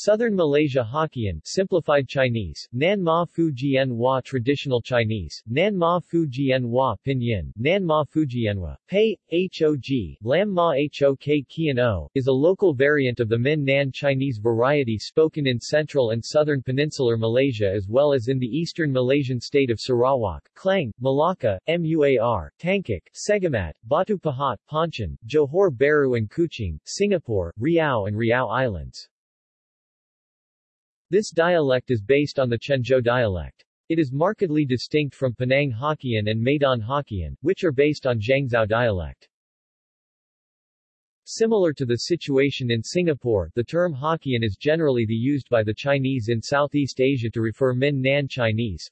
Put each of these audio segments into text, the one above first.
Southern Malaysia Hokkien simplified Chinese, Nan Ma Fu Jian Hua Traditional Chinese, Nan Ma Fu Jian Hua Pinyin, Nan Ma Fu Jianhua, Pei, Hog, Lam Ma Hok Kian O, is a local variant of the Min Nan Chinese variety spoken in central and southern peninsular Malaysia as well as in the eastern Malaysian state of Sarawak, Klang, Malacca, Muar, Tangkak, Segamat, Batu Pahat, Pontian, Johor Bahru and Kuching, Singapore, Riau and Riau Islands. This dialect is based on the Quanzhou dialect. It is markedly distinct from Penang Hokkien and Medan Hokkien, which are based on Zhangzhou dialect. Similar to the situation in Singapore, the term Hokkien is generally the used by the Chinese in Southeast Asia to refer Min Nan Chinese.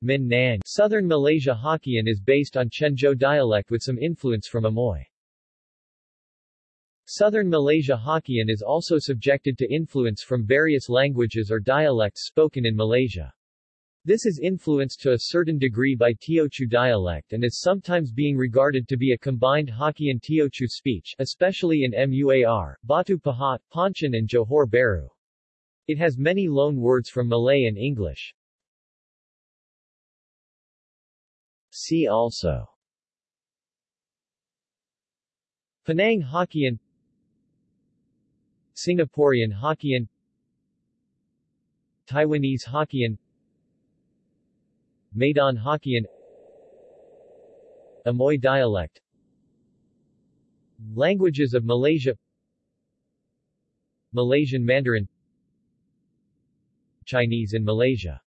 Min Nan Southern Malaysia Hokkien is based on Quanzhou dialect with some influence from Amoy. Southern Malaysia Hokkien is also subjected to influence from various languages or dialects spoken in Malaysia. This is influenced to a certain degree by Teochew dialect and is sometimes being regarded to be a combined Hokkien-Teochew speech, especially in Muar, Batu Pahat, Pontian and Johor Bahru. It has many loan words from Malay and English. See also Penang Hokkien Singaporean Hokkien Taiwanese Hokkien Medan Hokkien Amoy dialect. Languages of Malaysia Malaysian Mandarin Chinese in Malaysia